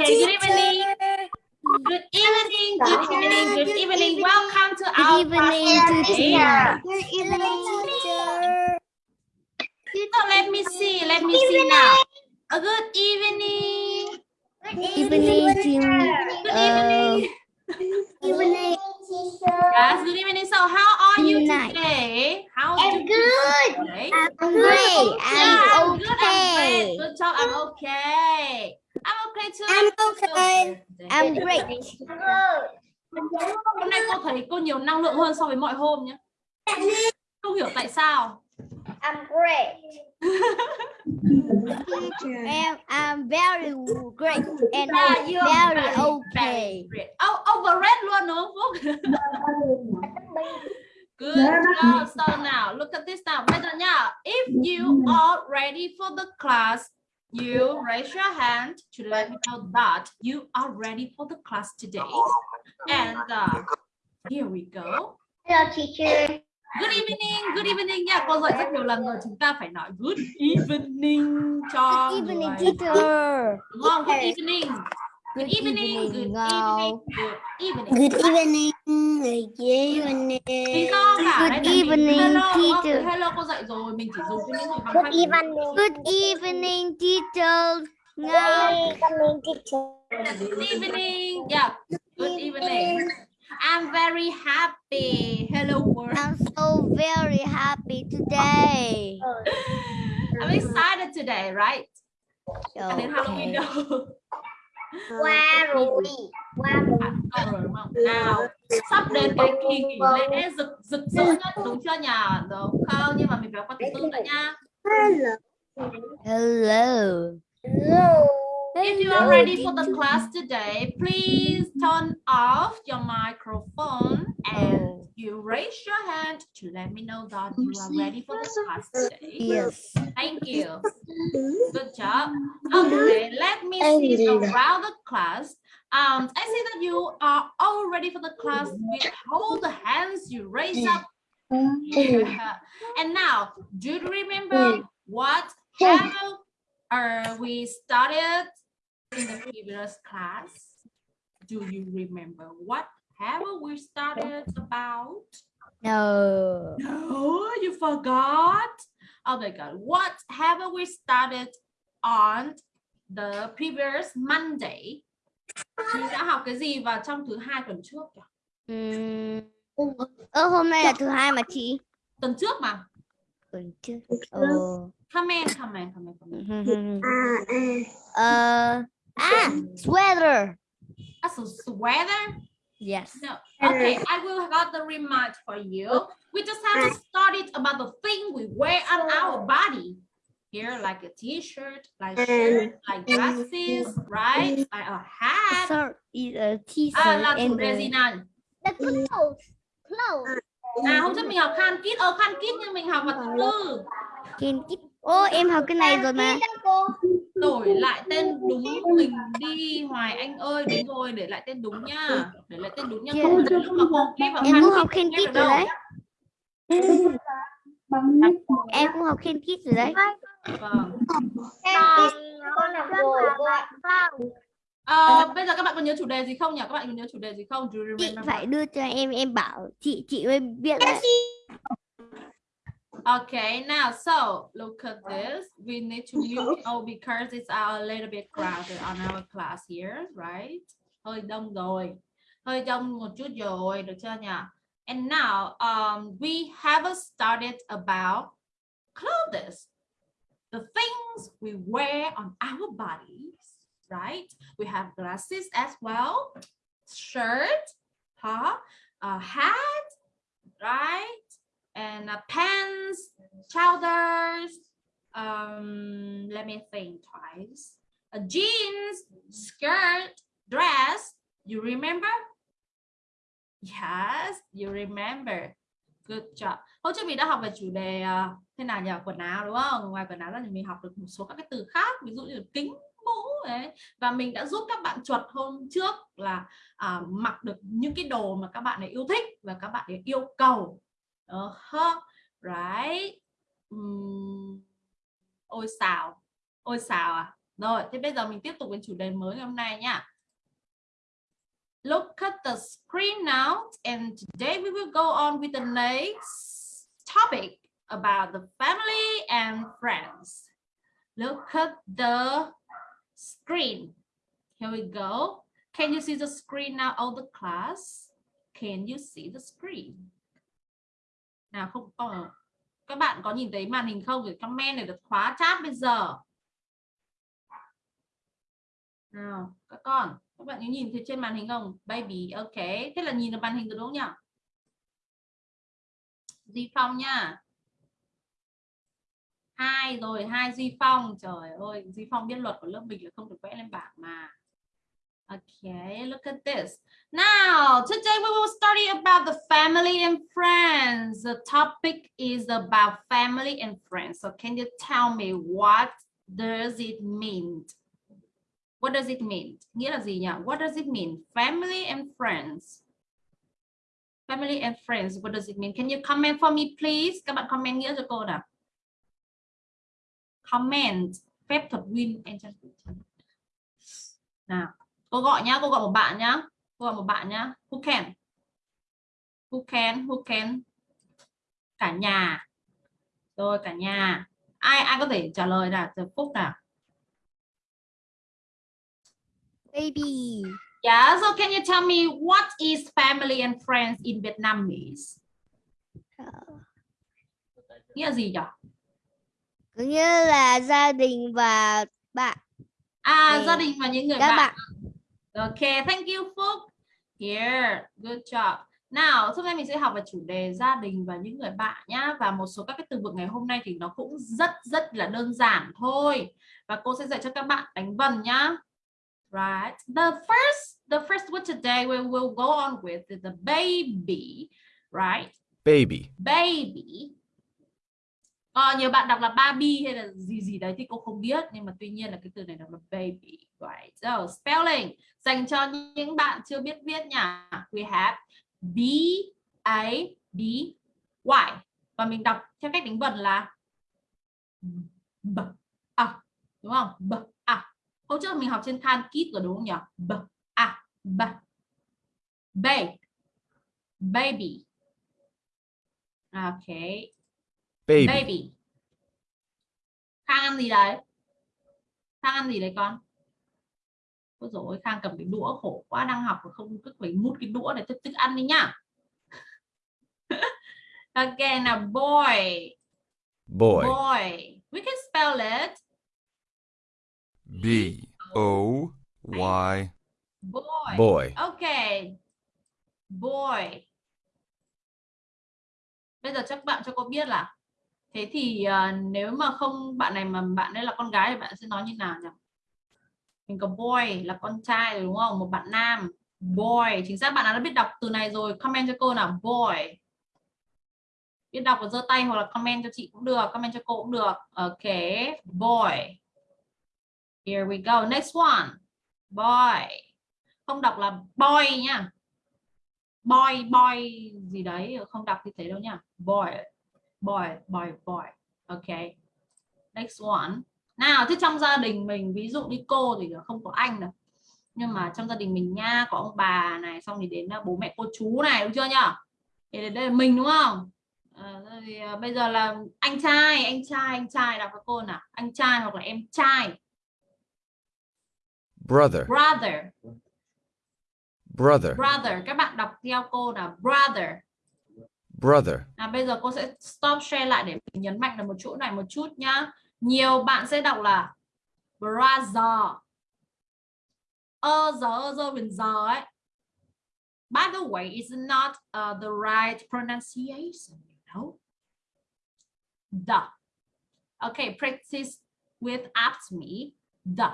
Okay, good evening. Good evening, good evening, good evening. Welcome to our Good evening, class today. teacher. Good evening, teacher. So let me see, let me see now. A good evening. Good Evening, team. Good evening. Evening, teacher. Yes, good evening. So how are you today? How I'm you good. today? I'm great. I'm I'm good. I'm okay. great. Good job. I'm okay. I'm okay too. I'm okay. I'm great. Hôm nay cô thấy cô nhiều năng lượng hơn so với mọi hôm nhé. Không hiểu tại sao. I'm great. And I'm very great and Yeah, you're very very, okay. very. Oh, overrated luôn đúng không Phúc? Good job. So now, look at this now. Bây giờ nha, if you are ready for the class, you raise your hand to let me know that you are ready for the class today. And uh, here we go. Hello, teacher. Good evening, good evening Yeah, Cô dạy rất nhiều lần rồi, chúng ta phải nói good evening cho Good evening, teacher. Đúng không? Good evening. Good evening, good evening, good evening. Good evening. Good evening. Teacher. okay, hello cô dạy rồi, mình chỉ dùng cho những bằng Good hai. Good evening, teacher. Ngọc. Good evening, teacher. Good evening. Yeah. Good evening. I'm very happy. Hello world. I'm so very happy today. I'm excited today, right? Cho đến Halloween Okay. đâu. Qua rồi. Qua rồi. À, đúng không? Nào, sắp đến cái kỳ nghỉ lễ rực rực rỡ nhất đúng chưa nhỉ? Đúng không? Nhưng mà mình phải có từ từ đã nha. Hello. Hello. If you are ready for the class today, please turn off your microphone and you raise your hand to let me know that you are ready for the class today. Yes. Thank you. Good job. Okay, let me see around the class. Um, I see that you are all ready for the class with all the hands you raise up. and now, do you remember what have uh, we started in the previous class? Do you remember what have we started about? No. No, you forgot. Oh my God. What have we started on the previous Monday? Chị đã học cái gì vào trong thứ hai tuần trước nhỉ? Ừm, Ơ hôm nay là thứ hai mà chị. Tuần trước mà. Tuần trước. Ồ. Comment, comment, comment, comment. Ờ. À, sweater. That's a sweater? Yes. No. Okay, I will got the remind for you. We just have to study about the thing we wear on our body. Here, like a t-shirt, like shirt, like glasses, right? Like a hat. Is a t-shirt À, là and đề gì nào? The clothes. Clothes. À, hôm trước mình học khan kit, ờ khan kit nhưng mình học vào thứ tư. Ken kit. Ô, em học cái này rồi mà. cô. Đổi lại tên đúng mình đi Hoài Anh ơi, đúng rồi, để lại tên đúng nha. Để lại tên đúng nha. Không là lúc mà cô ghi vào Em cũng học kit được rồi đấy. Em cũng học rồi đấy. Vâng. Con con làm rồi cô ạ. Ờ, bây giờ các bạn có nhớ chủ đề gì không nhỉ? Các bạn có nhớ chủ đề gì không? Chị phải đưa cho em, em bảo chị chị mới biết đấy. Okay, now so look at this. We need to mute oh because it's a little bit crowded on our class here, right? Hơi đông rồi. Hơi đông một chút rồi, được chưa nhỉ? And now um we haven't started about clothes. The things we wear on our bodies, right? We have glasses as well, shirt, huh? A hat, right? And uh, pants, trousers, um, let me think twice, a jeans, skirt, dress, you remember? Yes, you remember. Good job. Hôm trước mình đã học về chủ đề uh, thế nào nhỉ? Quần áo đúng không? Ngoài quần áo ra thì mình học được một số các cái từ khác, ví dụ như là kính, mũ ấy. Và mình đã giúp các bạn chuột hôm trước là uh, mặc được những cái đồ mà các bạn ấy yêu thích và các bạn ấy yêu cầu. Uh-huh. Right. um, Ôi xào. Ôi xào à? Rồi, thế bây giờ mình tiếp tục đến chủ đề mới ngày hôm nay nha. Look at the screen now and today we will go on with the next topic about the family and friends. Look at the screen. Here we go. Can you see the screen now, all the class? Can you see the screen? Nào không có các bạn có nhìn thấy màn hình không để comment để được khóa chat bây giờ. Nào, các con, các bạn có nhìn thấy trên màn hình không? Baby, ok. Thế là nhìn được màn hình rồi đúng không nhỉ? Di Phong nha. Hai rồi, hai Di Phong. Trời ơi, Di Phong biết luật của lớp mình là không được vẽ lên bảng mà. Okay, look at this. Now, today we will study about the family and friends. The topic is about family and friends. So can you tell me what does it mean? What does it mean? Nghĩa là gì nhỉ? What does it mean? Family and friends. Family and friends, what does it mean? Can you comment for me, please? Các bạn comment nghĩa cho cô nào. Comment. Phép thuật win. Nào, cô gọi nhá, cô gọi một bạn nhá. Cô gọi một bạn nhá. Who can? Who can? Who can? Cả nhà. Rồi, cả nhà. Ai ai có thể trả lời nào? Từ Phúc nào. Baby. Yeah, so can you tell me what is family and friends in Vietnamese? Nghĩa là gì nhỉ? Nghĩa là gia đình và bạn. À, gia đình và những người Các bạn. bạn. Okay, thank you Phúc. Here, good job. Nào, hôm nay mình sẽ học về chủ đề gia đình và những người bạn nhá và một số các cái từ vựng ngày hôm nay thì nó cũng rất rất là đơn giản thôi. Và cô sẽ dạy cho các bạn đánh vần nhá. Right. The first the first word today we will go on with is the baby, right? baby, baby Ờ, nhiều bạn đọc là baby hay là gì gì đấy thì cô không biết nhưng mà tuy nhiên là cái từ này đọc là baby right. So spelling. Dành cho những bạn chưa biết viết nha. We have b a b y. Và mình đọc theo cách đánh vần là b a đúng không? B a. Hôm trước mình học trên Khan Kit rồi đúng không nhỉ? B a b. B. Baby. Okay baby, baby. Khang ăn gì đấy? Khang ăn gì đấy con ôi dồi khang cầm cái đũa khổ quá đang học mà không cứ phải mút cái đũa để thức thức ăn đi nhá. Ok nào boy. Boy, boy. We can spell it. B O Y. Boy. Boy, ok. Boy. Bây giờ chắc bạn cho cô biết là thế thì à, nếu mà không bạn này mà bạn ấy là con gái thì bạn sẽ nói như nào nhỉ mình có boy là con trai đúng không? Một bạn nam. Boy. Chính xác, bạn nào đã biết đọc từ này rồi, comment cho cô nào. Boy. Biết đọc và giơ tay hoặc là comment cho chị cũng được, comment cho cô cũng được. Ok, boy. Here we go. Next one. Boy. Không đọc là boy nhá boy boy gì đấy, không đọc như thế đâu nhá boy. Boy boy boy. Ok. Next one nào thế trong gia đình mình ví dụ như cô thì không có anh đâu nhưng mà trong gia đình mình nha có ông bà này xong thì đến là bố mẹ cô chú này đúng chưa nhá thì đây là mình đúng không? À, thì, à, bây giờ là anh trai anh trai anh trai đọc với cô nào? Anh trai hoặc là em trai? Brother, brother. Brother, brother. Các bạn đọc theo cô là brother. Brother, À, bây giờ cô sẽ stop share lại để mình nhấn mạnh được một chỗ này một chút nhá. Nhiều bạn sẽ đọc là brother. Ơ giờ ơ giờ mình giờ ấy. By the way, it's not uh, the right pronunciation, you know. The. Okay, practice with after me. The.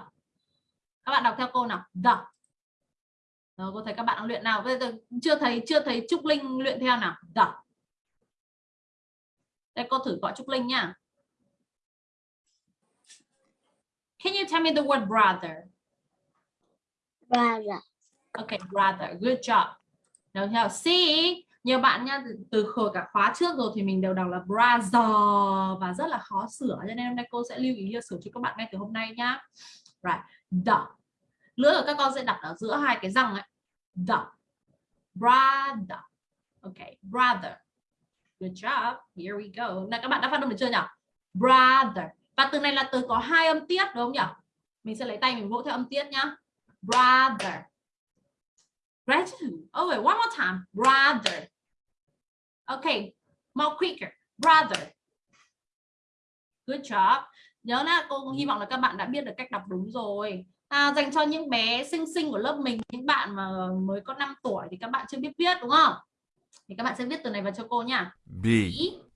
Các bạn đọc theo cô nào. The. Rồi, cô thấy các bạn đang luyện nào. Bây giờ chưa thấy chưa thấy Trúc Linh luyện theo nào. The. Đây cô thử gọi Trúc Linh nha. Can you tell me the word brother? brother. Okay, brother. Good job. Được chưa? See, nhiều bạn nha từ, từ khởi cả khóa trước rồi thì mình đều đọc là brother và rất là khó sửa cho nên hôm nay cô sẽ lưu ý sửa cho các bạn ngay từ hôm nay nhá. right. The. Lưỡi của các con sẽ đặt ở giữa hai cái răng ấy. The. Brother. Okay brother. Good job. Here we go. Nào các bạn đã phát âm được chưa nhỉ? Brother và từ này là từ có hai âm tiết đúng không nhỉ? Mình sẽ lấy tay mình vỗ theo âm tiết nhá. Brother. Gratitude. Oh wait one more time. Brother. Okay more quicker. Brother. Good job. Nhớ là cô hy vọng là các bạn đã biết được cách đọc đúng rồi. À, dành cho những bé xinh xinh của lớp mình những bạn mà mới có 5 tuổi thì các bạn chưa biết viết đúng không? Thì các bạn sẽ viết từ này vào cho cô nha. B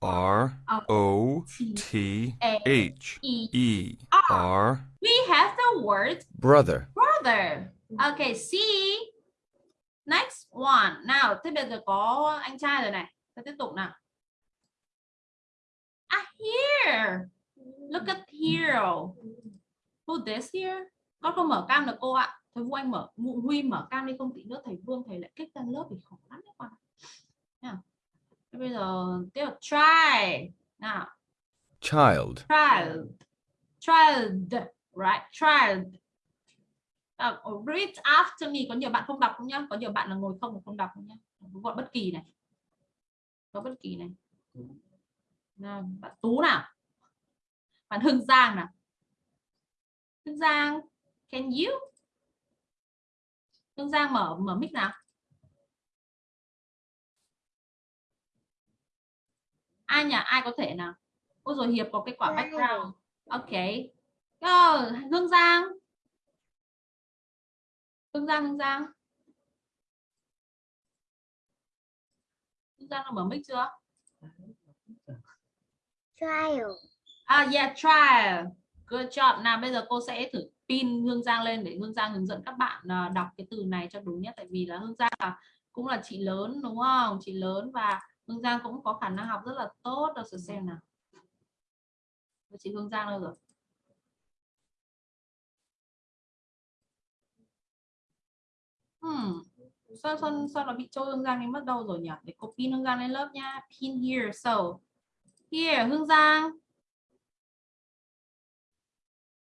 R O T A H E E R. We have the word brother, brother. Okay see next one. Nào thế bây giờ có anh trai rồi này. Ta tiếp tục nào. Ah here look at here who this here. Con không mở cam được cô ạ. Thầy Vu anh mở Vũ Huy mở cam đi không tí nữa thầy Vương thầy lại kích ra lớp thì khó lắm đấy con ạ. Bây giờ tiếp tục. Try. Nào. Child, child. Child. Right. Child. À, read after me. Có nhiều bạn không đọc không nhá? Có nhiều bạn là ngồi không mà không đọc không nhá? Gọi bất kỳ này. Có bất kỳ này. Nào, bạn tú nào? Bạn hưng giang nào? Hưng giang can you? Hưng giang mở mở mic nào ai nhà ai có thể nào ôi rồi hiệp có cái quả background ok Go, hương giang hương giang hương giang hương giang đã mở mic chưa Child. À yeah, trial. Good job. Nào bây giờ cô sẽ thử pin Hương Giang lên để Hương Giang hướng dẫn các bạn à, đọc cái từ này cho đúng nhé. Tại vì là Hương Giang là cũng là chị lớn đúng không? Chị lớn và Hương Giang cũng có khả năng học rất là tốt. Đâu sự xem nào. Chị Hương Giang đâu rồi? Hmm. Sao, sao, sao nó bị trôi Hương Giang đi mất đâu rồi nhỉ? Để cô pin Hương Giang lên lớp nha. Pin here. So, here Hương Giang.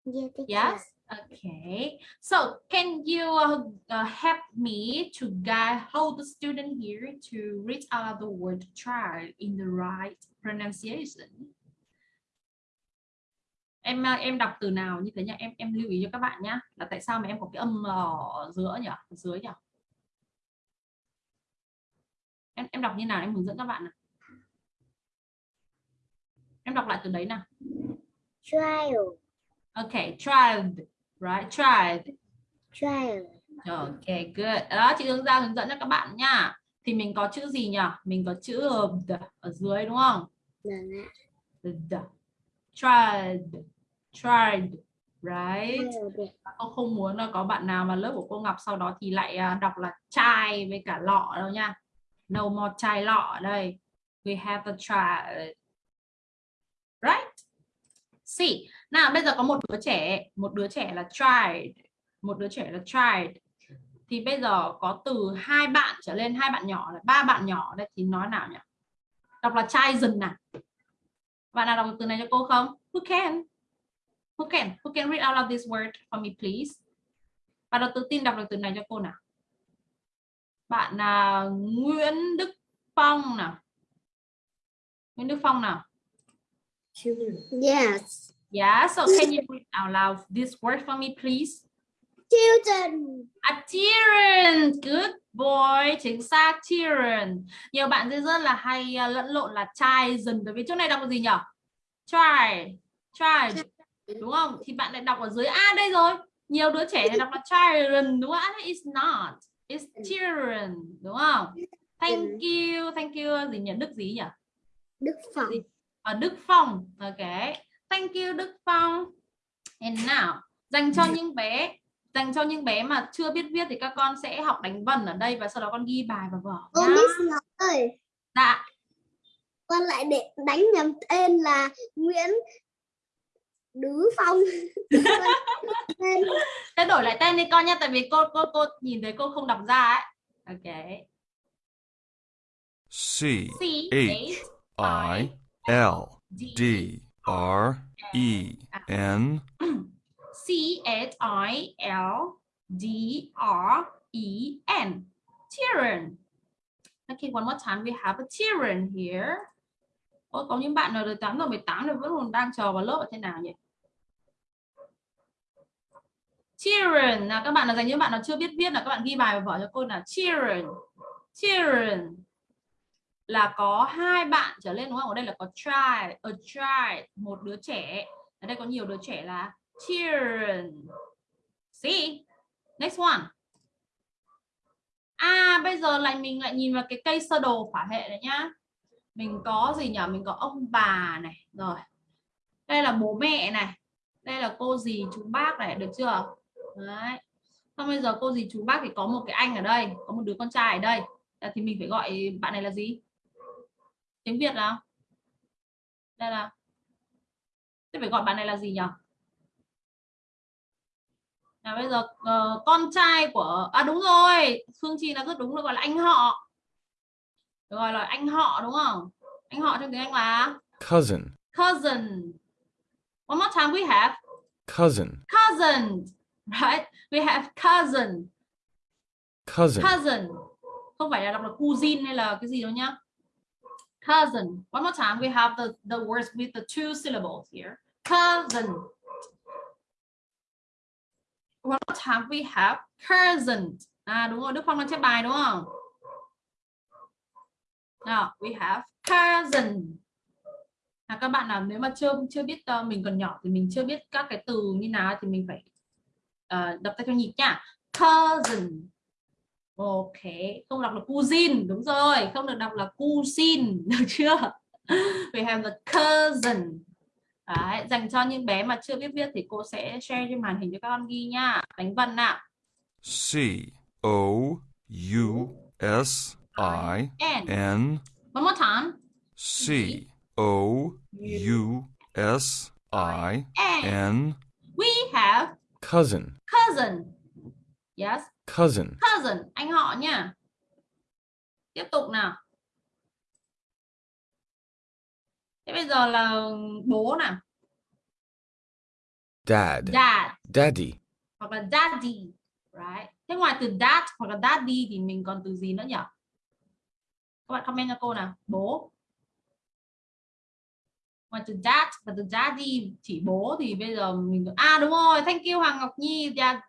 Yeah. Yes. Okay. So can you uh, uh, help me to guide how the student here to read out the word child in the right pronunciation? Em uh, em đọc từ nào như thế nhá. Em em lưu ý cho các bạn nhá. Là tại sao mà em có cái âm ở giữa nhỉ? Ở dưới nhỉ? Em em đọc như nào em hướng dẫn các bạn nào. Em đọc lại từ đấy nào. Child. Okay, child, right? Child. Child. Ok, good. Đó, chị Hương Giang hướng dẫn cho các bạn nha. Thì mình có chữ gì nhỉ? Mình có chữ the ở dưới đúng không? Vâng ạ. The, the. Tried. Tried. Right? Child. Cô không muốn là có bạn nào mà lớp của cô Ngọc sau đó thì lại à, đọc là chai với cả lọ đâu nha. No more chai lọ đây. We have the child. See. Nào bây giờ có một đứa trẻ, một đứa trẻ là tried, một đứa trẻ là tried. Thì bây giờ có từ hai bạn trở lên, hai bạn nhỏ, là ba bạn nhỏ đây thì nói nào nhỉ? Đọc là child dừng nào. Bạn nào đọc từ này cho cô không? Who can? Who can? Who can read out loud this word for me please? Bạn nào tự tin đọc được từ này cho cô nào? Bạn là Nguyễn Đức Phong nào. Nguyễn Đức Phong nào. Yes. Yeah, so can you read out loud this word for me, please? Children. A children, good boy, chính xác children. Nhiều bạn rất là hay uh, lẫn lộn là trai dần bởi vì chỗ này đọc là gì nhỉ? Try, try, đúng không? Thì bạn lại đọc ở dưới A đây rồi. Nhiều đứa trẻ này đọc là children, đúng không? À, It's not, it's children, đúng không? Thank you, thank you gì nhỉ? Đức gì nhỉ? Đức Phong. Ở Đức Phong. Ok. Thank you Đức Phong. And now dành cho những bé dành cho những bé mà chưa biết viết thì các con sẽ học đánh vần ở đây và sau đó con ghi bài vào vở Ô. Miss ơi, dạ. Con lại để đánh nhầm tên là Nguyễn Đứ Phong. Thế đổi lại tên đi con nha tại vì cô cô cô nhìn thấy cô không đọc ra ấy. Ok. C C H I L D R E N C H I L D R E N. Children. Okay, one more time. We have a children here. Ôi, có những bạn nào được 8 giờ 18 rồi vẫn còn đang chờ vào lớp ở thế nào nhỉ? Children là các bạn là dành những bạn nào chưa biết viết là các bạn ghi bài vào vở cho cô là children. Children là có hai bạn trở lên đúng không? Ở đây là có child, a child, một đứa trẻ. Ở đây có nhiều đứa trẻ là children. See? Next one. À bây giờ lại mình lại nhìn vào cái cây sơ đồ phả hệ này nhá. Mình có gì nhỉ? Mình có ông bà này. Rồi. Đây là bố mẹ này. Đây là cô dì chú bác này, được chưa? Đấy. Xong bây giờ cô dì chú bác thì có một cái anh ở đây, có một đứa con trai ở đây. Thì mình phải gọi bạn này là gì? Tiếng Việt nào? Đây là Thế phải gọi bạn này là gì nhỉ? Nào bây giờ uh, con trai của à đúng rồi, Phương Chi là rất đúng rồi gọi là anh họ. Gọi là anh họ đúng không? Anh họ trong tiếng Anh là cousin, cousin. One more time we have cousin, cousin, right? We have cousin, cousin, cousin. Không phải là đọc là cousin hay là cái gì đâu nhá. Cousin. One more time we have the the words with the two syllables here. Cousin. One more time we have cousin. À đúng rồi, Đức Phong đang chép bài đúng không? now we have cousin. À, các bạn nào nếu mà chưa chưa biết uh, mình còn nhỏ thì mình chưa biết các cái từ như nào thì mình phải uh, đọc theo nhịp nha. Cousin. Ok, không đọc là cousin, đúng rồi, không được đọc là cousin, được chưa? We have the cousin. Đấy, dành cho những bé mà chưa biết viết thì cô sẽ share trên màn hình cho các con ghi nha. Đánh vần nào. C O U S I N. One more time. C O U S I N we have cousin, cousin. Yes, cousin, cousin, anh họ nha. Tiếp tục nào. Thế bây giờ là bố nào. dad, Dad daddy, hoặc là daddy. Right. Thế ngoài từ dad hoặc là daddy thì mình còn từ gì nữa nhỉ? Các bạn comment cho cô nào. Bố. Ngoài từ dad và từ daddy chỉ bố thì bây giờ mình à đúng rồi, thank you Hoàng Ngọc Nhi. Yeah.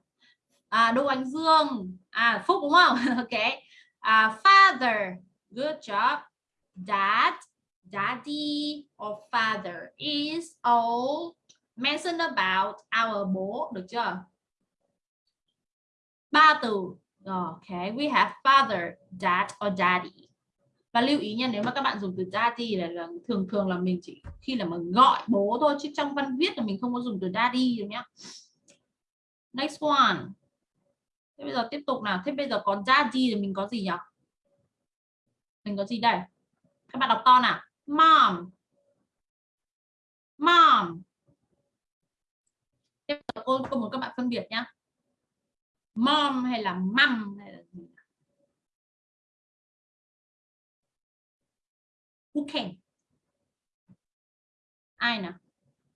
À Đỗ Ánh Dương. À Phúc đúng không? ok. À father. Good job. Dad, daddy or father is all mentioned about our bố được chưa? Ba từ. Ok, we have father, dad or daddy. Và lưu ý nha, nếu mà các bạn dùng từ daddy là, là thường thường là mình chỉ khi là mà gọi bố thôi chứ trong văn viết là mình không có dùng từ daddy được nhá. Next one. Thế bây giờ tiếp tục nào. Thế bây giờ còn daddy thì mình có gì nhỉ? Mình có gì đây? Các bạn đọc to nào. Mom. Mom. Tiếp tục cô, cô muốn các bạn phân biệt nhá. Mom hay là mom hay là gì? Who can? Ai nào?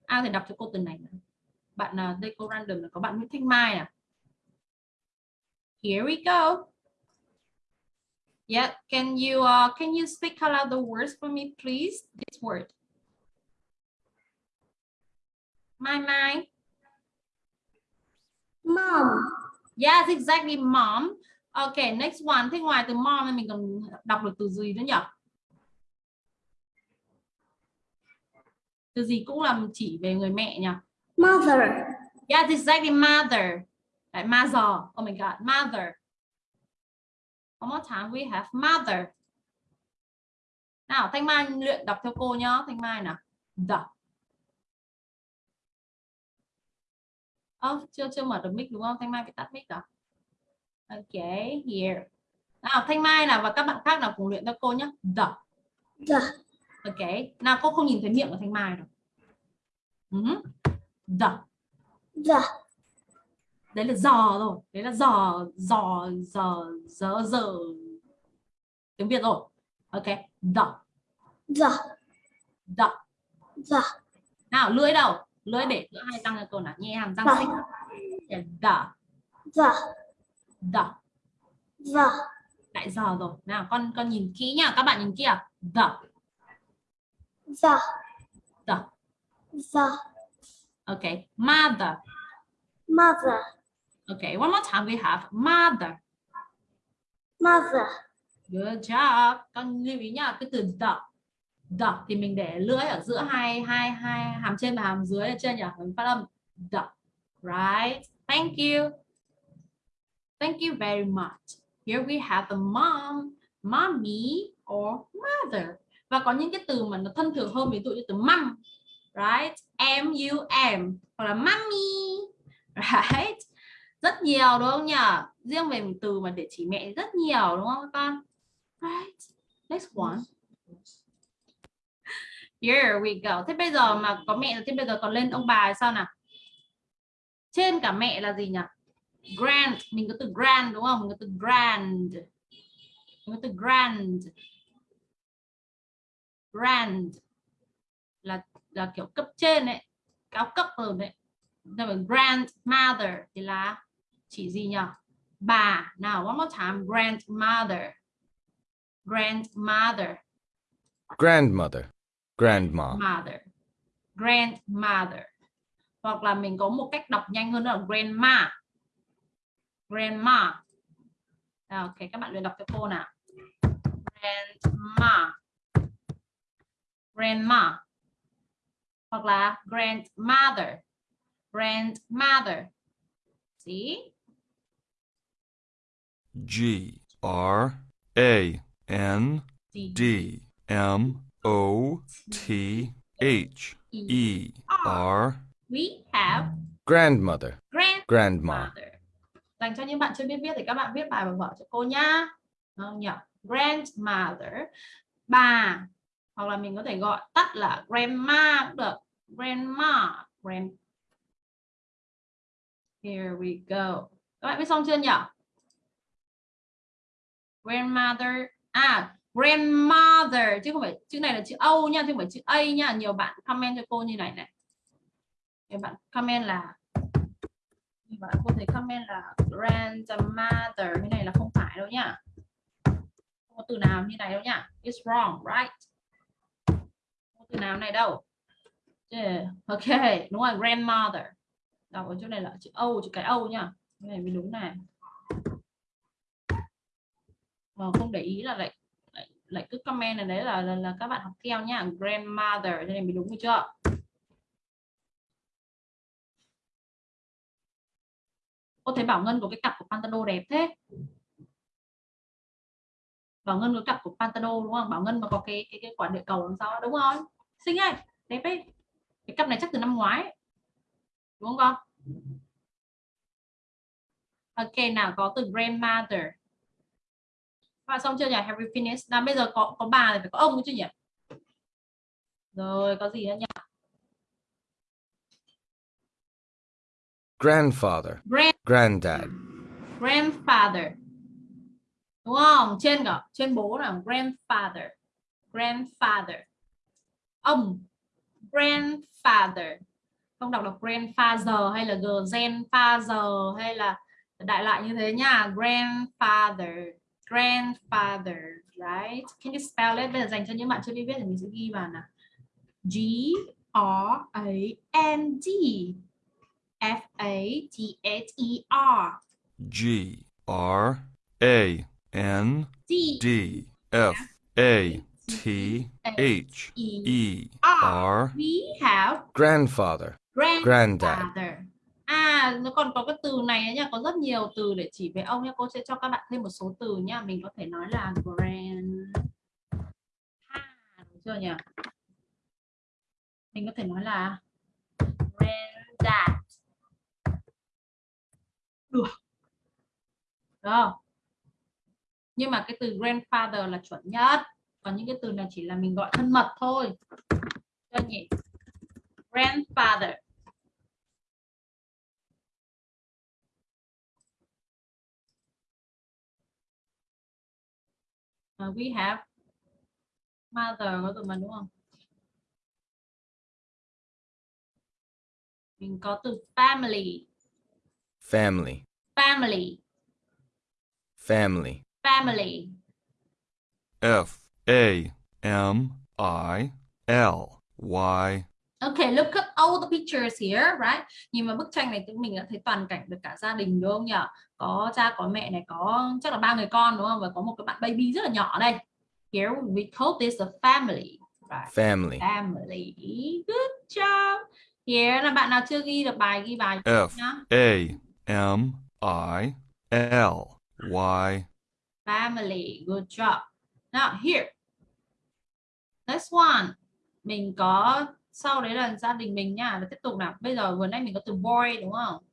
Ai thì đọc cho cô từ này nào. Bạn nào đây cô random là có bạn Nguyễn Thanh Mai à? Here we go. Yeah, can you uh, can you speak out loud the words for me, please? This word. Mai Mai. mom Yes, exactly, mom. Okay, next one. Thế ngoài từ mom thì mình còn đọc được từ gì nữa nhỉ? Từ gì cũng là chỉ về người mẹ nhỉ? mother Yes, exactly, mother. Like mother. Oh my God, mother. One more time, we have mother. Nào, Thanh Mai luyện đọc theo cô nhá. Thanh Mai nào. The. Ơ, chưa chưa mở được mic đúng không? Thanh Mai phải tắt mic à? Ok, here. Nào, Thanh Mai nào và các bạn khác nào cùng luyện theo cô nhé. The. the Ok. Nào, cô không nhìn thấy miệng của Thanh Mai đâu. Uh The. the Đấy là giò rồi. Đấy là giò, giò, giò, giờ, giờ. Tiếng Việt rồi. Ok. The. the The. the Nào, lưỡi đâu? lưỡi để giữa hai răng cho cô nào nhẹ hàm răng xích the the, the the, lại giờ rồi. Nào con con nhìn kỹ nha. Các bạn nhìn kìa. The the, the the, okay mother. Mother, okay one more time we have mother. Mother, good job. Con lưu ý nha cái từ the. The thì mình để lưỡi ở giữa hai hai hai hàm trên và hàm dưới ở trên nhỉ? Mình phát âm the right? Thank you. Thank you very much. Here we have the mom mommy or mother. Và có những cái từ mà nó thân thường hơn ví dụ như từ mom right? M u m hoặc là mommy right rất nhiều đúng không nhỉ? Riêng về một từ mà để chỉ mẹ rất nhiều đúng không các con? Right. Next one. Here we go. Thế bây giờ mà có mẹ rồi thế bây giờ còn lên ông bà thì sao nào? Trên cả mẹ là gì nhỉ? Grand. Mình có từ grand đúng không? Mình có từ grand. Mình có từ grand. Grand là là kiểu cấp trên đấy, cao cấp hơn đấy. Nhưng mà grandmother thì là chỉ gì nhỉ bà. Nào one more time. Grandmother. Grandmother. Grandmother, grandma, mother. Grandmother. Hoặc là mình có một cách đọc nhanh hơn là grandma. Grandma. Ok các bạn luyện đọc cho cô nào. Grandma. Grandma. Hoặc là grandmother. Grandmother. See G R A N D, M O T H E R we have grandmother, grand grandma. Dành cho những bạn chưa biết viết thì các bạn viết bài bằng vở cho cô nhá. Đúng Không nhỉ? Grandmother, bà hoặc là mình có thể gọi tắt là grandma cũng được. Grandma, grand. Here we go. Các bạn viết xong chưa nhỉ? Grandmother, à grandmother. Chứ không phải chữ này là chữ Âu nha, chứ không phải chữ A nha. Nhiều bạn comment cho cô như này này. Nhiều bạn comment là nhiều bạn cô thấy comment là grandmother. Như này là không phải đâu nhá không có từ nào như này đâu nhá it's wrong right? Không có từ nào này đâu. Yeah. ok. Đúng rồi grandmother. Đọc ở chỗ này là chữ Âu chữ cái Âu nhá cái này mới đúng này mà không để ý là lại lại, lại cứ comment này đấy là, là là các bạn học theo nhá grandmother cho này mình đúng rồi chưa? Cô thấy Bảo Ngân có cái cặp của Pantano đẹp thế. Bảo Ngân có cặp của Pantano đúng không? Bảo Ngân mà có cái cái, cái quả địa cầu đằng sau đúng không? Xinh ấy đẹp ấy. Cái cặp này chắc từ năm ngoái. Ấy. đúng không con? Ok nào có từ grandmother và xong chưa nhỉ? Have you finished? Nào bây giờ có có bà thì phải có ông chứ nhỉ? Rồi có gì nữa nhỉ? Grandfather, grand granddad, grandfather. Đúng không? Trên cả trên bố là grandfather. Grandfather. Ông. Grandfather. Không đọc được grandfather hay là grandfather hay là đại lại như thế nha. Grandfather grandfather right? Can you spell it? bây giờ dành cho những bạn chưa biết viết thì mình sẽ ghi vào nào G R A N D F A T H E R. G R A N D D F A T H E R. R. We have grandfather, grandfather. granddad, À, nó còn có cái từ này nha, có rất nhiều từ để chỉ về ông nha Cô sẽ cho các bạn thêm một số từ nha. Mình có thể nói là grand đúng chưa nhỉ? Mình có thể nói là granddad. Được. Được? Nhưng mà cái từ grandfather là chuẩn nhất. Còn những cái từ này chỉ là mình gọi thân mật thôi. cho nhỉ? Grandfather. Uh, we have mother có từ mà đúng không? mình có từ family family, family family, family F A M I L Y. Okay, look at all the pictures here, right? Nhìn vào bức tranh này chúng mình đã thấy toàn cảnh được cả gia đình đúng không nhỉ? Có cha, có mẹ này, có chắc là ba người con đúng không? Và có một cái bạn baby rất là nhỏ đây. Here we call this a family, right? family, Family. Good job. Here là bạn nào chưa ghi được bài ghi bài F nhá. A M I L Y. Family. Good job. Now here. Next one. Mình có sau đấy là gia đình mình nha. Và tiếp tục nào. Bây giờ vừa nãy mình có từ boy đúng không?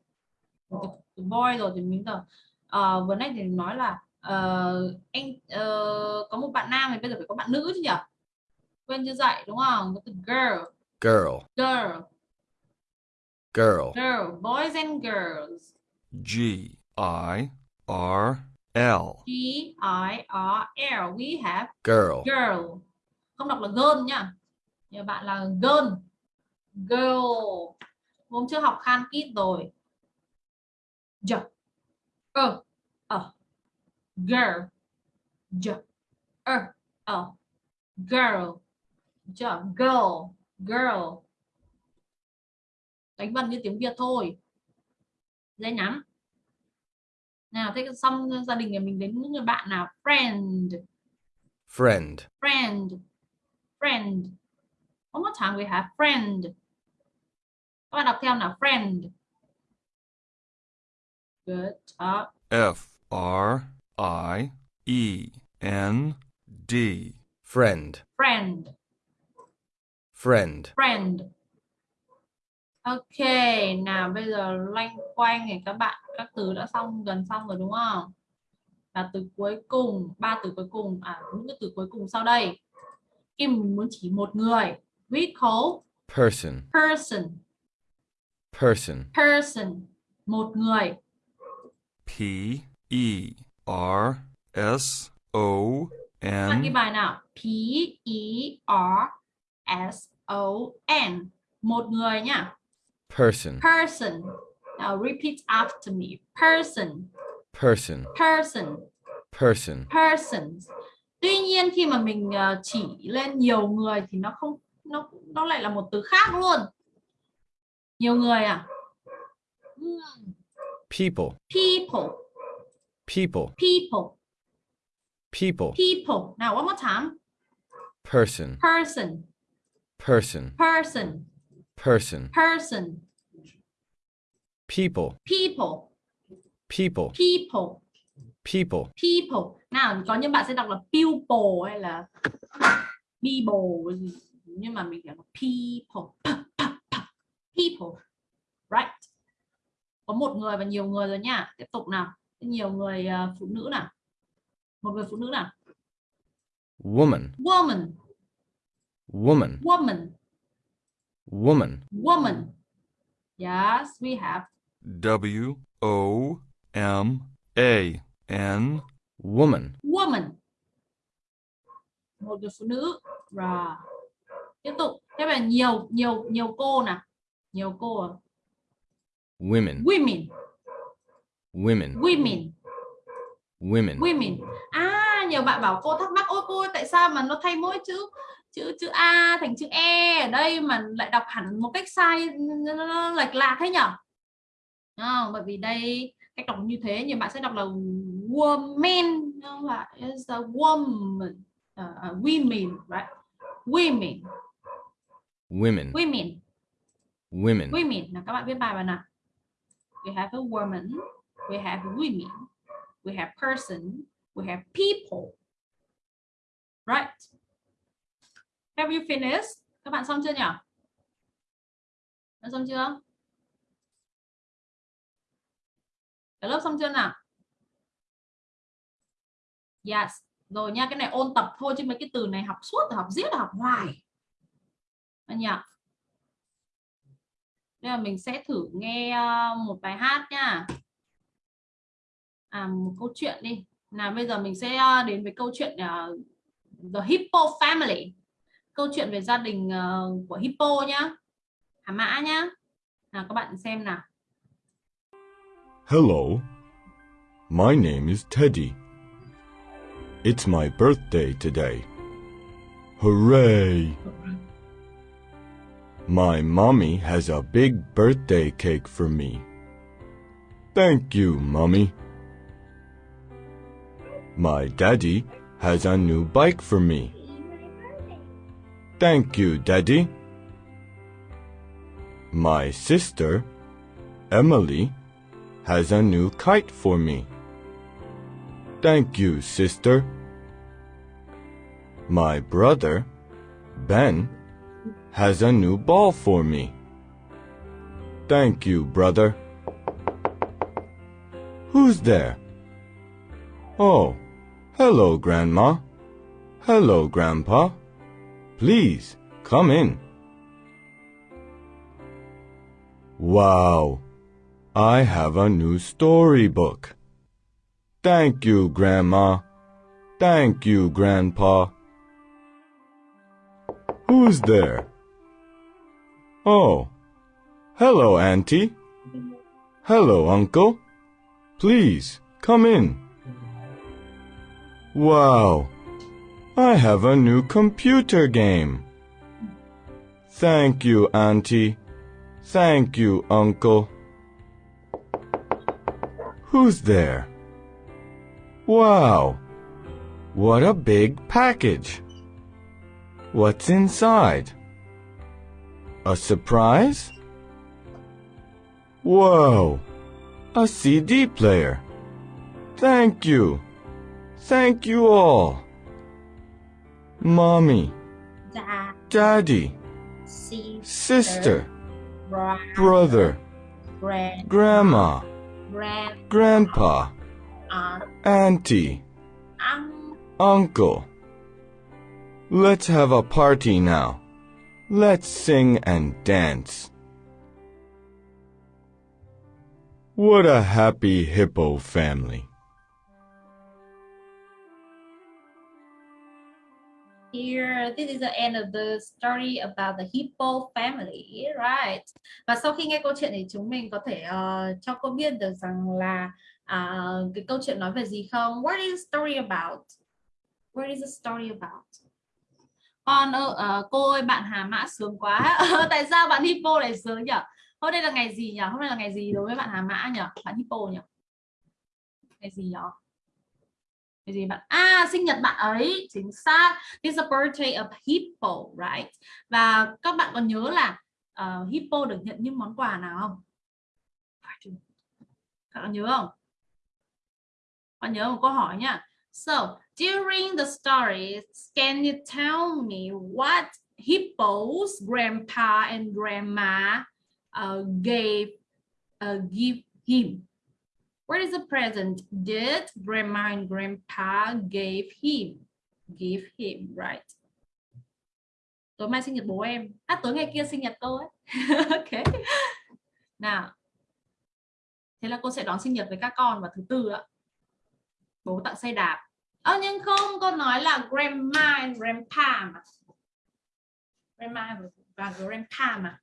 Từ, từ boy rồi thì mình từ ờ, vừa nãy thì nói là ờ, anh ờ, có một bạn nam thì bây giờ phải có bạn nữ chứ nhỉ? Quên chưa dạy đúng không? Có từ girl, girl, girl, girl, girl, boys and girls. G I R L. G I R L. We have girl, girl không đọc là girl nhá nhiều bạn là girl. Girl. Hôm trước học khan kít rồi. J ơ. Ờ. Girl. J ơ. Ờ. Girl. J girl. Girl. Đánh vần như tiếng Việt thôi. Dễ nhắn nào thế xong gia đình nhà mình đến những người bạn nào? Friend. Friend, friend, friend. One more time we have friend. Các bạn đọc theo nào friend. Good job. F R I E N D. friend, Friend, friend, friend. Ok, nào bây giờ loanh quanh thì các bạn các từ đã xong gần xong rồi đúng không? Và từ cuối cùng, ba từ cuối cùng, à những cái từ cuối cùng sau đây. Mình muốn chỉ một người, we call person, person. person, person. Một người. P E R S O bạn ghi N bài nào? P E R S O N. Một người nhá person, person. Now repeat after me. Person. Person, person. Person, persons. Tuy nhiên khi mà mình ờ, chỉ lên nhiều người thì nó không nó nó lại là một từ khác luôn nhiều người à Hmm, people, people people, people people, people now one more time person, person person, person person, person people, people people, people people, people nào có những bạn sẽ đọc là pupil hay là people gì. Nhưng mà mình đọc là people people right? Có một người và nhiều người rồi nha. Tiếp tục nào. Nhiều người ờ, phụ nữ nào? Một người phụ nữ nào? Woman, woman. Woman, woman. Woman, woman. Yes we have. W O M A N. woman, woman. Một người phụ nữ. Rồi tiếp tục. Thế là nhiều nhiều nhiều cô nào nhiều cô à? women, women. Women, women. Women, women. À nhiều bạn bảo cô thắc mắc ôi cô ơi, tại sao mà nó thay mỗi chữ chữ chữ a thành chữ e? Ở đây mà lại đọc hẳn một cách sai nó lệch lạc thế nhở? À, bởi vì đây cách đọc như thế nhiều bạn sẽ đọc là woman không là is a woman. Uh, women right? Women women, women. Women, women. Nào các bạn viết bài vào nào we have a woman we have women we have person we have people. Right. Have you finished? Các bạn xong chưa nhỉ? Đã xong chưa? Cả lớp xong chưa nào? Yes. Rồi nha cái này ôn tập thôi chứ mấy cái từ này học suốt học giết học hoài anh nhỉ Bây giờ mình sẽ thử nghe ờ, một bài hát nha. À một câu chuyện đi. Nào bây giờ mình sẽ ờ, đến với câu chuyện ờ, The Hippo Family. Câu chuyện về gia đình ờ, của Hippo nhá. Hà Mã nhá. nào các bạn xem nào Hello. My name is Teddy. It's my birthday today. Hooray! My mommy has a big birthday cake for me. Thank you, mommy. My daddy has a new bike for me. Thank you, daddy. My sister, Emily, has a new kite for me. Thank you, sister. My brother, Ben, has a new ball for me. Thank you, brother. Who's there? Oh, hello, Grandma. Hello, Grandpa. Please, come in. Wow, I have a new storybook. Thank you, Grandma. Thank you, Grandpa. Who's there? Oh, hello, Auntie. Hello, Uncle. Please, come in. Wow, I have a new computer game. Thank you, Auntie. Thank you, Uncle. Who's there? Wow, what a big package. What's inside? A surprise? Whoa, a CD player. Thank you. Thank you all. Mommy, dạ Daddy, si sister, bra brother, grand grandma, grand grandpa, aunt auntie, uncle. Let's have a party now. Let's sing and dance. What a happy hippo family. Here, this is the end of the story about the hippo family, right? Và sau khi nghe câu chuyện thì chúng mình có thể ờ, cho cô biết được rằng là à, cái câu chuyện nói về gì không? What is the story about? What is the story about? Con ơ, uh, ờ, cô ơi bạn Hà Mã sướng quá. Tại sao bạn hippo lại sướng nhỉ? Hôm nay là ngày gì nhỉ? Hôm nay là ngày gì đối với bạn Hà Mã nhỉ? Bạn hippo nhỉ? Ngày gì nhỉ? Cái gì bạn à sinh nhật bạn ấy chính xác it's a birthday of hippo right và các bạn còn nhớ là uh, hippo được nhận những món quà nào không các bạn nhớ không bạn nhớ một câu hỏi nhá so during the story can you tell me what hippo's grandpa and grandma uh, gave uh, give him What is the present did grandma and grandpa gave him? Give him, right? Tối mai sinh nhật bố em. À tối ngày kia sinh nhật tôi. ok. Nào. Thế là cô sẽ đón sinh nhật với các con vào thứ tư ạ. Bố tặng xe đạp à, nhưng không, cô nói là grandma and grandpa mà. Grandma và grandpa mà.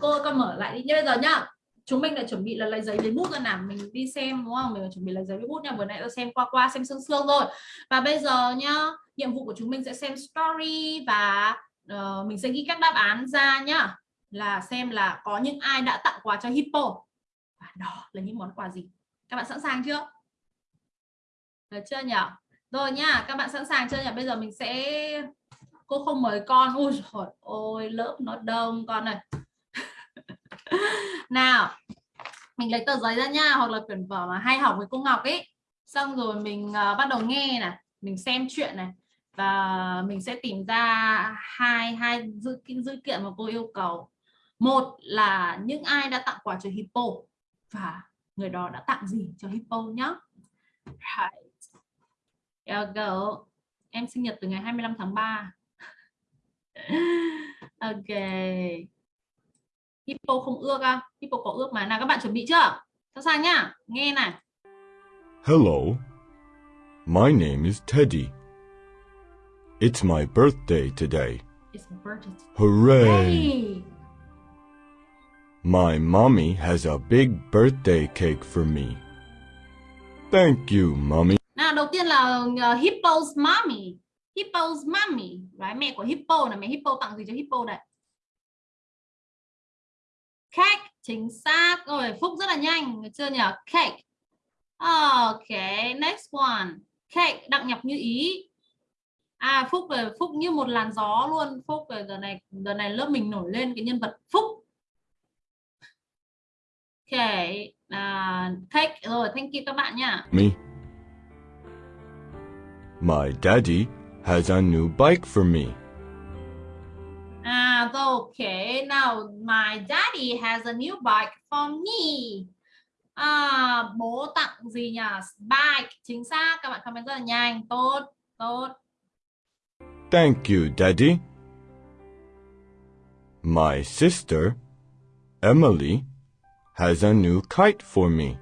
Cô con mở lại đi. Như bây giờ nhá chúng mình lại chuẩn bị là lấy giấy lấy bút ra nào mình đi xem đúng không? Mình chuẩn bị lấy giấy với bút nha. Vừa nãy tôi xem qua qua xem sương sương rồi và bây giờ nhá nhiệm vụ của chúng mình sẽ xem story và uh, mình sẽ ghi các đáp án ra nhá. Là xem là có những ai đã tặng quà cho hippo. Và đó là những món quà gì? Các bạn sẵn sàng chưa? Được chưa nhỉ rồi nha, các bạn sẵn sàng chưa nhỉ? Bây giờ mình sẽ cô không mời con. Ui trời ôi lớp nó đông con này nào mình lấy tờ giấy ra nha hoặc là quyển vở mà hay học với cô Ngọc ấy. Xong rồi mình uh, bắt đầu nghe này mình xem chuyện này. Và mình sẽ tìm ra hai hai dữ dữ kiện mà cô yêu cầu. Một là những ai đã tặng quà cho hippo và người đó đã tặng gì cho hippo nhá? Right. Go. em sinh nhật từ ngày 25 tháng 3 ok Hippo không ước à? Hippo có ước mà. Nào các bạn chuẩn bị chưa? Sẵn sàng nhá. Nghe này. Hello. My name is Teddy. It's my birthday today. It's my birthday. Hooray! Hey. My mommy has a big birthday cake for me. Thank you, mommy đầu tiên là uh, hippo's mommy. Hippo's mommy. Right? mẹ của hippo là mẹ hippo tặng gì cho hippo đây? Cake chính xác. Rồi phúc rất là nhanh người chưa nhỉ? Cake. Ok next one. Cake đặng nhập như ý. À phúc về phúc như một làn gió luôn. Phúc về giờ này giờ này lớp mình nổi lên cái nhân vật phúc. Ok à, cake. Rồi thank you các bạn nha. Me. My daddy has a new bike for me. Ah, okay. Now my daddy has a new bike for me. À, bố tặng gì nhỉ? Bike. Chính xác. Các bạn comment rất là nhanh. Tốt, tốt. Thank you, daddy. My sister, Emily, has a new kite for me.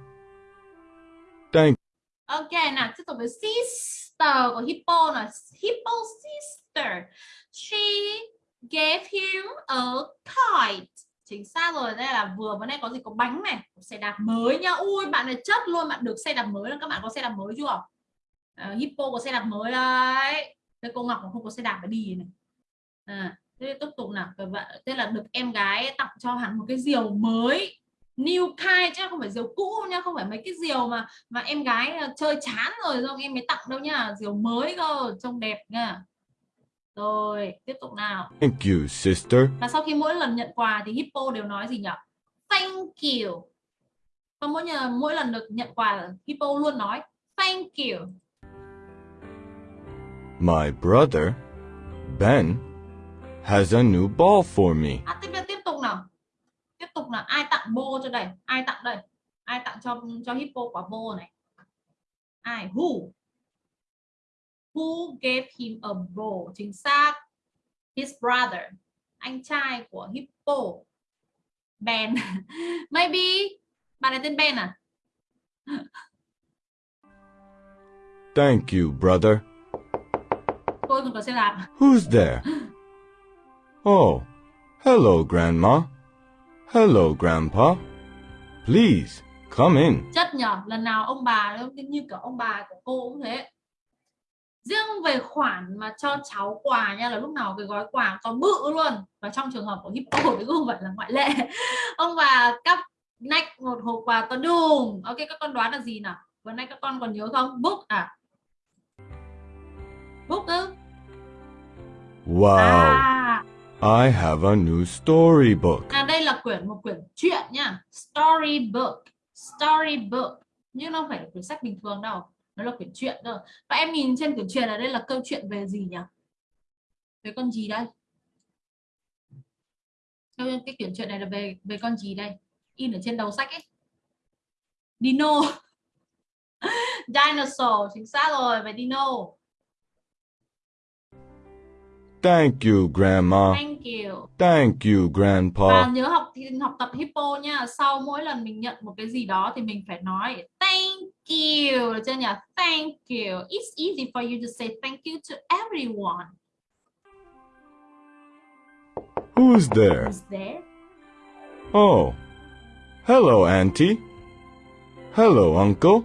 Thank Ok, nào tiếp tục với sister của Hippo là Hippo sister. She gave him a kite. Chính xác rồi, đây là vừa bữa nay có gì có bánh này, có xe đạp mới nha. Ui, bạn này chất luôn, bạn được xe đạp mới là các bạn có xe đạp mới chưa? Uh, Hippo có xe đạp mới đấy. Thế cô Ngọc không có xe đạp để đi này. À, thế tiếp tục nào, các bạn thế là được em gái tặng cho hắn một cái diều mới new kite chứ không phải diều cũ nha không phải mấy cái diều mà mà em gái ờ, chơi chán rồi xong em mới tặng đâu nha diều mới cơ trông đẹp nha. Rồi tiếp tục nào. Thank you, sister. và sau khi mỗi lần nhận quà thì hippo đều nói gì nhỉ? Thank you. Và mỗi nhờ mỗi lần được nhận quà hippo luôn nói thank you. My brother, Ben, has a new ball for me. à, tục là ai tặng bô cho đây ai tặng đây ai tặng cho cho hippo quả bô này. Ai who? Who gave him a bow chính xác. His brother anh trai của hippo. Ben. Maybe bạn này tên Ben à? Thank you, brother. Who's there? Oh, hello, Grandma. Hello, Grandpa. Please, come in. chất nhở lần nào ông bà như kiểu ông bà của cô cũng thế. Riêng về khoản mà cho cháu quà nha là lúc nào cái gói quà to bự luôn. Và trong trường hợp của hippo thì cũng không phải là ngoại lệ. Ông bà cắp nách một hộp quà to đùng ok các con đoán là gì nào? Vừa nay các con còn nhớ không? Book à? Book ư? Wow, à, I have a new storybook. à quyển, một quyển truyện nha. Storybook storybook nhưng nó không phải là quyển sách bình thường đâu. Nó là quyển truyện thôi. Và em nhìn trên quyển truyện ở đây là câu chuyện về gì nhỉ? Về con gì đây? Cái quyển truyện này là về về con gì đây? In ở trên đầu sách ấy. Dino. Dinosaur, chính xác rồi. Về dino. Thank you, Grandma. thank you Thank you, và Grandpa. nhớ học thì học tập hippo nha sau mỗi lần mình nhận một cái gì đó thì mình phải nói thank you được chưa nhỉ thank you it's easy for you to say thank you to everyone Who's there? who's there Oh, hello, Auntie. Hello, Uncle.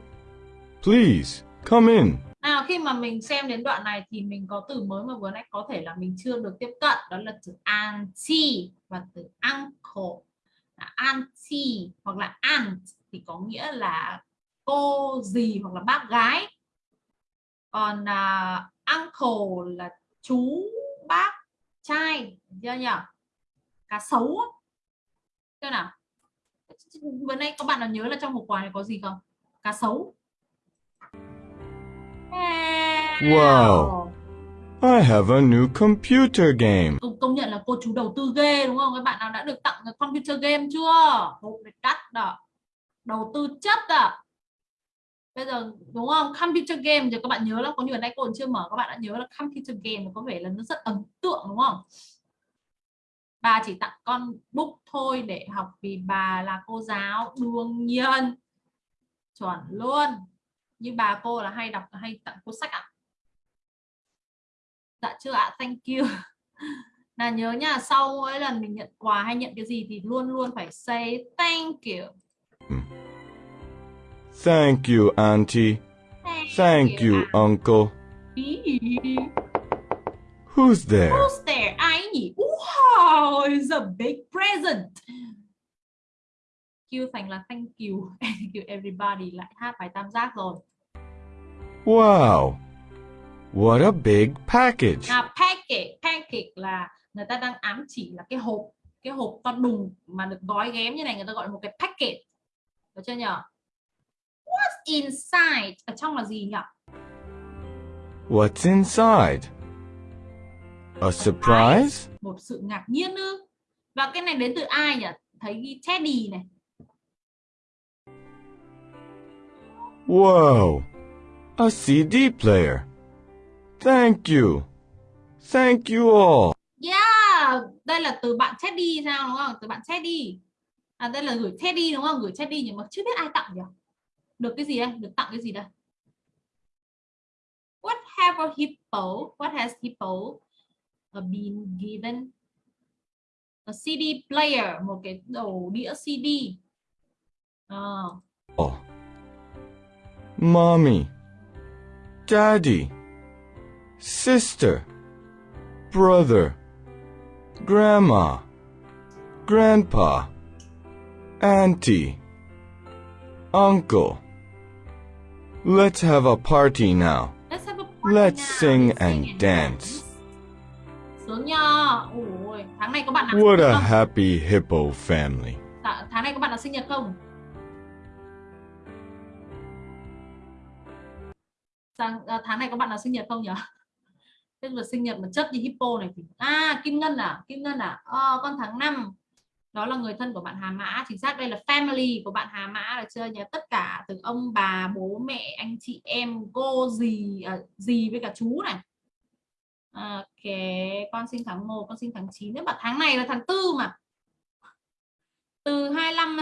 Please, come in. Nào khi mà mình xem đến đoạn này thì mình có từ mới mà vừa nãy có thể là mình chưa được tiếp cận đó là từ auntie và từ uncle. Là auntie hoặc là aunt thì có nghĩa là cô gì hoặc là bác gái. Còn uh, uncle là chú bác trai chưa nhỉ? Cá sấu thế nào? Vừa nay các bạn nào nhớ là trong hộp quà này có gì không? Cá sấu. Wow. I have a new computer game. công, công nhận là cô chú đầu tư ghê đúng không? Các bạn nào đã được tặng cái computer game chưa? Hộp này đắt đó đầu tư chất à. Bây giờ đúng không? Computer game thì các bạn nhớ là có nhiều nay cô còn chưa mở các bạn đã nhớ là computer game có vẻ là nó rất ấn tượng đúng không? Bà chỉ tặng con book thôi để học vì bà là cô giáo đương nhiên. Chuẩn luôn như bà cô là hay đọc hay tặng cuốn sách ạ dạ chưa ạ thank you là nhớ nha sau mỗi lần mình nhận quà hay nhận cái gì thì luôn luôn phải say thank you Thank you, Auntie. Thank you, uncle. Who's there? Who's there? Ai nhỉ? Wow, it's a big present. Q thành là thank you. Thank you everybody. Lại hát bài tam giác rồi. Wow. What a big package. Nào package, package là người ta đang ám chỉ là cái hộp, cái hộp to đùng mà được gói ghém như này người ta gọi là một cái package. Được chưa nhỉ? What's inside? Ở trong là gì nhỉ? What's inside? A surprise? Một sự ngạc nhiên ư? Và cái này đến từ ai nhỉ? Thấy ghi Teddy này. Whoa. A CD player. Thank you. Thank you all. Yeah, đây là từ bạn Teddy sao đúng không? Từ bạn Teddy. À đây là gửi Teddy đúng không? Gửi Teddy nhưng mà chưa biết ai tặng nhỉ? Được cái gì đây? Được tặng cái gì đây? What have a hippo? What has hippo been given? A CD player, một cái đầu đĩa CD. Ờ, Oh. Mommy. Daddy. Sister. Brother. Grandma. Grandpa. Auntie. Uncle. Let's have a party now. Let's have a party Let's now. sing Let's and dance. Sướng nha. Ôi, tháng này có bạn nào What a happy hippo family. Tháng này có bạn nào sinh nhật không? Sang, à, tháng này có bạn nào sinh nhật không nhỉ? Tức là sinh nhật mà chất như hippo này thì à Kim Ngân à Kim Ngân à. Ờ, con tháng 5 đó là người thân của bạn Hà Mã. Chính xác đây là family của bạn Hà Mã là chưa nhớ tất cả từ ông bà bố mẹ anh chị em cô gì à, dì với cả chú này. Ok con sinh tháng 1 con sinh tháng 9 nếu mà tháng này là tháng tư mà. Từ 25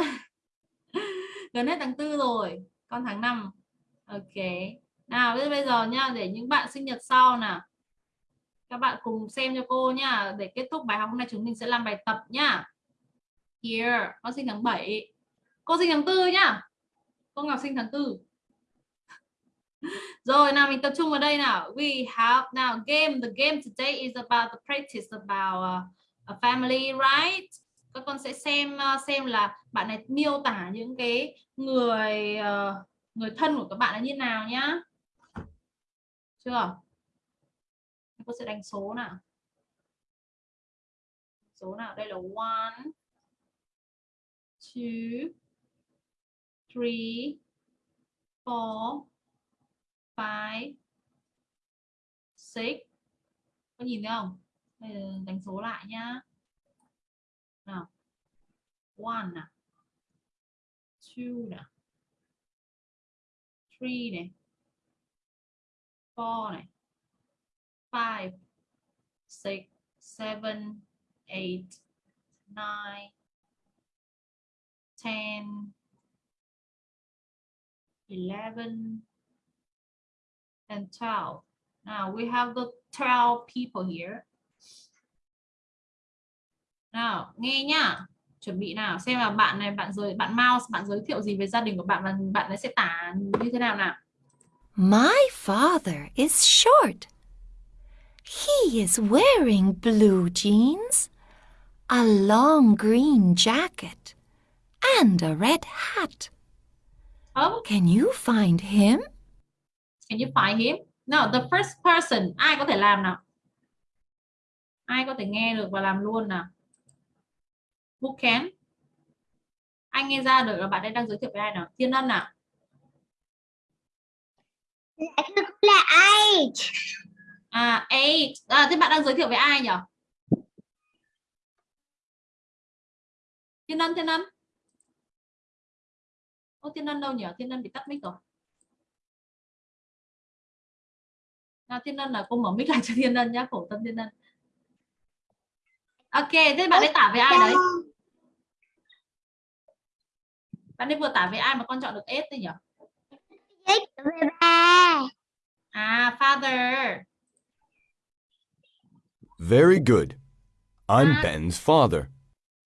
gần hết tháng tư rồi con tháng 5 ok nào bây bây giờ nha để những bạn sinh nhật sau nè các bạn cùng xem cho cô nha để kết thúc bài học. Hôm nay chúng mình sẽ làm bài tập nhá. Here con sinh tháng 7 cô sinh tháng tư nhá. Cô Ngọc sinh tháng tư. Rồi nào mình tập trung vào đây nào. We have now game. The game today is about the practice about uh, a family right? Các con sẽ xem uh, xem là bạn này miêu tả những cái người uh, người thân của các bạn là như nào nhá chưa? Cô sẽ đánh số nào? Số nào? Đây là one, two, three, four, five, six. Có nhìn thấy không? Đây là đánh số lại nhá. Nào. One nào two nào three này four này five six seven eight nine ten eleven and 12. Now we have the 12 people here. Nào, nghe nhá. Chuẩn bị nào, xem là bạn này bạn giới bạn Mouse bạn giới thiệu gì về gia đình của bạn và bạn ấy sẽ tả như thế nào nào. My father is short. He is wearing blue jeans, a long green jacket, and a red hat. Oh, Can you find him? can you find him? No, the first person. Ai có thể làm nào? Ai có thể nghe được và làm luôn nào? Who can? Anh nghe ra được là bạn ấy đang giới thiệu với ai nào? Thiên Ân nào? Là ai À, eight. À, thế bạn đang giới thiệu với ai nhỉ? Thiên Ân, Thiên Ân. Ô, Thiên Ân đâu nhỉ? Thiên Ân bị tắt mic rồi. Nào, Thiên Ân là cô mở mic lại cho Thiên Ân nhá, khổ tâm Thiên Ân. Ok, thế bạn ấy tả với ai đấy? Bạn ấy vừa tả với ai mà con chọn được S đấy nhỉ? Về bà À, father. Very good. I'm Ah. Ben's father.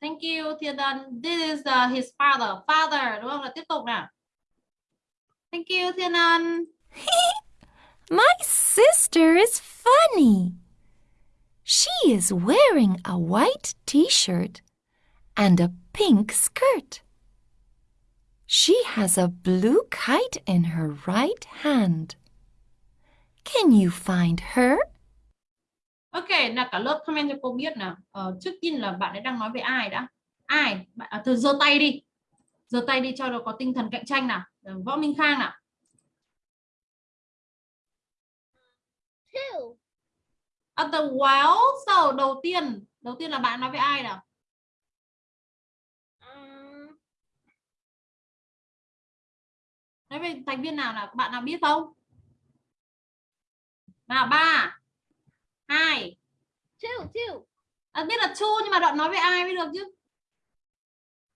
Thank you Thiên This is uh, his father. Father đúng không? Là tiếp tục nào. Thank you Thiên My sister is funny. She is wearing a white t shirt and a pink skirt. She has a blue kite in her right hand. Can you find her? Ok, là cả lớp comment cho cô biết nào. Ờ, trước tiên là bạn ấy đang nói về ai đã? Ai? Bạn à, thôi giơ tay đi. Giơ tay đi cho nó có tinh thần cạnh tranh nào. Ờ, Võ Minh Khang nào. Two. At the well, so đầu tiên, đầu tiên là bạn nói về ai nào? Um, Nói về thành viên nào? Các bạn nào biết không? Nào ba, hai. two, two. À, biết là Chu nhưng mà đoạn nói về ai mới được chứ?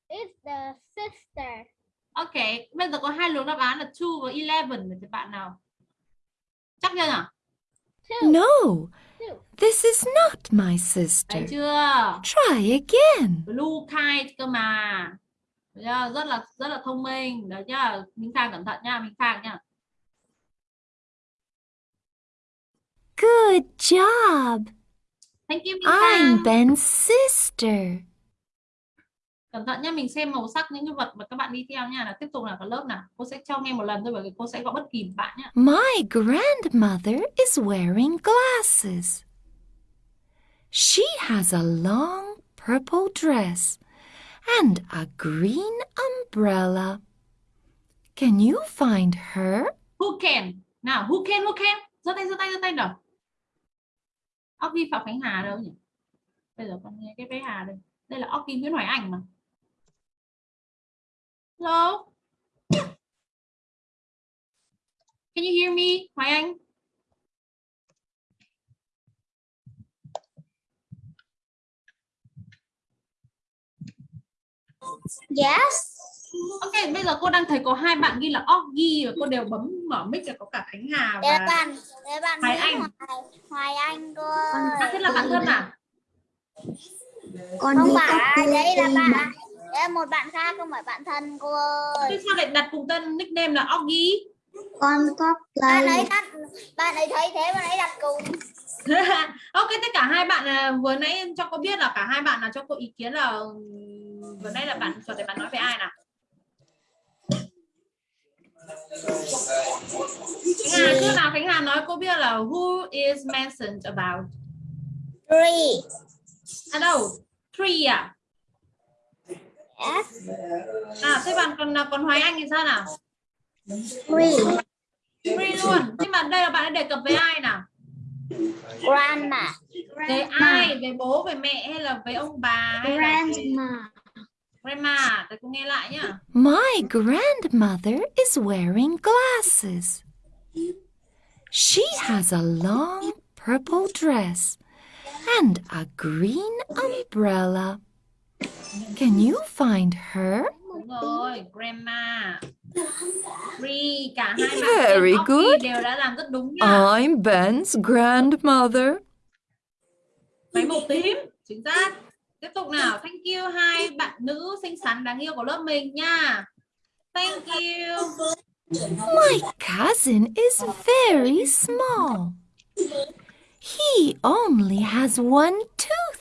It's the sister. Ok, bây giờ có hai luồng đáp án là 2 và 11 thì bạn nào? Chắc chưa nhỉ? Two. No, this is not my sister. Thấy chưa? Try again. Blue kite cơ mà. Chưa? Rất là rất là thông minh. Đấy nhá. Minh Khang cẩn thận nha, Minh Khang nha. Good job. Thank you Minh I'm Khang. Ben's sister. Cẩn thận nhá, mình xem màu sắc những cái vật mà các bạn đi theo nha. Là tiếp tục là cả lớp nào. Cô sẽ cho nghe một lần thôi bởi vì cô sẽ gọi bất kỳ bạn nhá. My grandmother is wearing glasses. She has a long purple dress and a green umbrella. Can you find her? Who can? Nào, who can, who can? giơ tay, giơ tay, giơ tay nào. Óc ghi Phạm Khánh Hà đâu nhỉ? Bây giờ con nghe cái bé Hà đây. Đây là óc ghi Nguyễn Hoài Anh mà. Hello? Can you hear me, Hoài Anh? Yes. Ok, bây giờ cô đang thấy có hai bạn ghi là Oggy và cô đều bấm mở mic là có cả Khánh Hà Để và bạn, để bạn Hoài Anh. Hoài, Hoài Anh cô à, thế là bạn thân à? Con không phải, đấy là bạn. Đấy là một bạn khác không phải bạn thân cô ơi. Thế sao lại đặt cùng tên nickname là Oggy? Con có bạn ấy đặt, bạn ấy thấy thế bạn ấy đặt cùng. ok, tất cả hai bạn à, vừa nãy cho cô biết là cả hai bạn là cho cô ý kiến là vừa nãy là bạn chuẩn để bạn nói về ai nào? Khánh Hà trước nào Khánh Hà nói cô biết là who is mentioned about Three. à đâu three à Yes. à thế bạn còn còn Hoài Anh thì sao nào Three. three luôn nhưng mà đây là bạn đã đề cập với ai nào Grandma. về ai về bố về mẹ hay là với ông bà hay là Grandma. cô nghe lại nhá My grandmother is wearing glasses. She has a long purple dress and a green umbrella. Can you find her? đúng rồi grandma three cả hai Very good. đều đã làm rất đúng nha I'm Ben's grandmother. máy màu tím chính xác tiếp tục nào. Thank you hai bạn nữ xinh xắn đáng yêu của lớp mình nha. Thank you. My cousin is very small. He only has one tooth.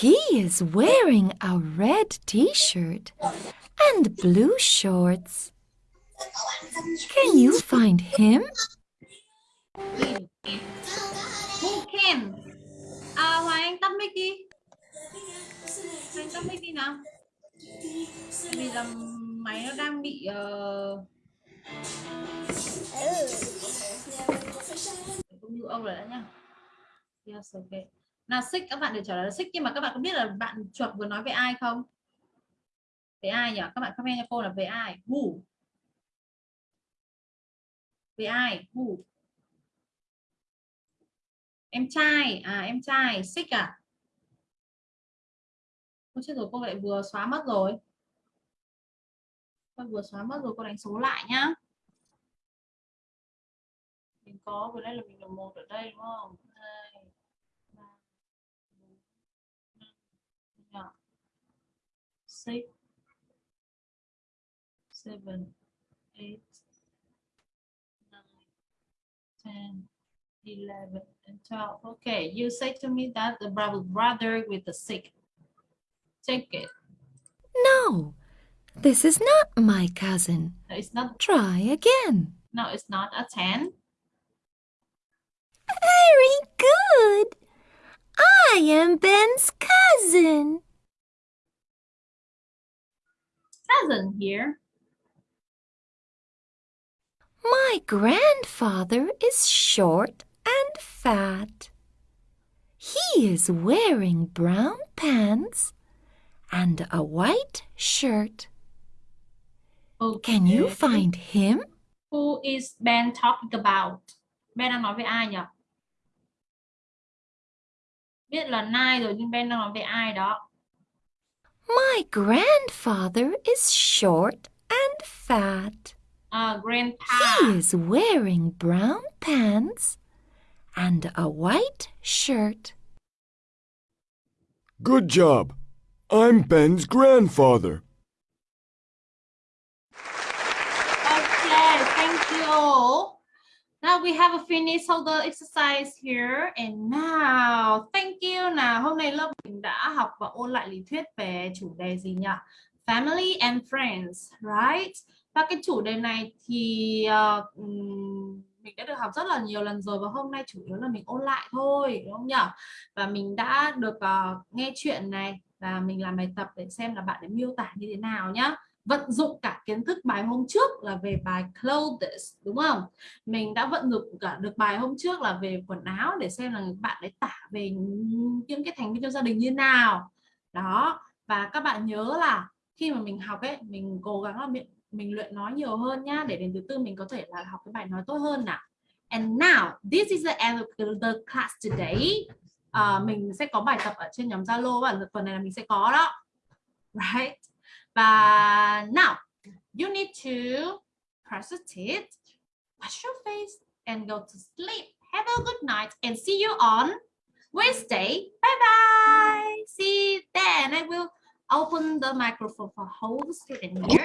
He is wearing a red t shirt and blue shorts. Can you find him? who can à Hoàng Anh tắt mic đi. Anh tắt mic đi nào. Vì là máy nó đang bị ờ, uh... cũng như ông rồi đã nhá. Yes, okay. nào xích các bạn đều trả lời là xích nhưng mà các bạn có biết là bạn chuột vừa nói về ai không? Về ai nhỉ? Các bạn comment cho cô là về ai? Who? Về ai? Who? Em trai à em trai xích à? Ôi chết rồi cô lại vừa xóa mất rồi. Cô vừa xóa mất rồi cô đánh số lại nhá. Mình có vừa đây là mình là một ở đây đúng không? Hai ba Six, seven, eight, nine, ten, eleven, and twelve. Okay, you say to me that the brother brother with the sick. Take it. No, this is not my cousin. No, It's not. Try again. No, it's not a ten. Very good. I am Ben's cousin. Cousin here. My grandfather is short and fat. He is wearing brown pants and a white shirt. Can you find him? Who is Ben talking about? Ben đang nói với ai nhỉ? Biết là Nai rồi nhưng Ben đang nói về ai đó? My grandfather is short and fat. À, grandpa. He is wearing brown pants and a white shirt. Good job. I'm Ben's grandfather. Okay, thank you. all. Now we have a finished all the exercise here and now thank you nào hôm nay lớp mình đã học và ôn lại lý thuyết về chủ đề gì nhỉ? Family and friends, right? Và cái chủ đề này thì ờ, ừm, mình đã được học rất là nhiều lần rồi và hôm nay chủ yếu là mình ôn lại thôi đúng không nhỉ? Và mình đã được uh, nghe chuyện này và mình làm bài tập để xem là bạn ấy miêu tả như thế nào nhá. Vận dụng cả kiến thức bài hôm trước là về bài clothes đúng không? Mình đã vận dụng cả được bài hôm trước là về quần áo để xem là bạn ấy tả về những cái thành viên trong gia đình như nào. Đó và các bạn nhớ là khi mà mình học ấy mình cố gắng là miệng mình luyện nói nhiều hơn nhá để đến thứ tư mình có thể là học cái bài nói tốt hơn nào. And now this is the end of the, class today. Ờ, mình sẽ có bài tập ở trên nhóm Zalo và tuần này là mình sẽ có đó. Right? Và now you need to brush your teeth wash your face and go to sleep. Have a good night and see you on Wednesday. Bye bye. See you then. I will open the microphone for whole student here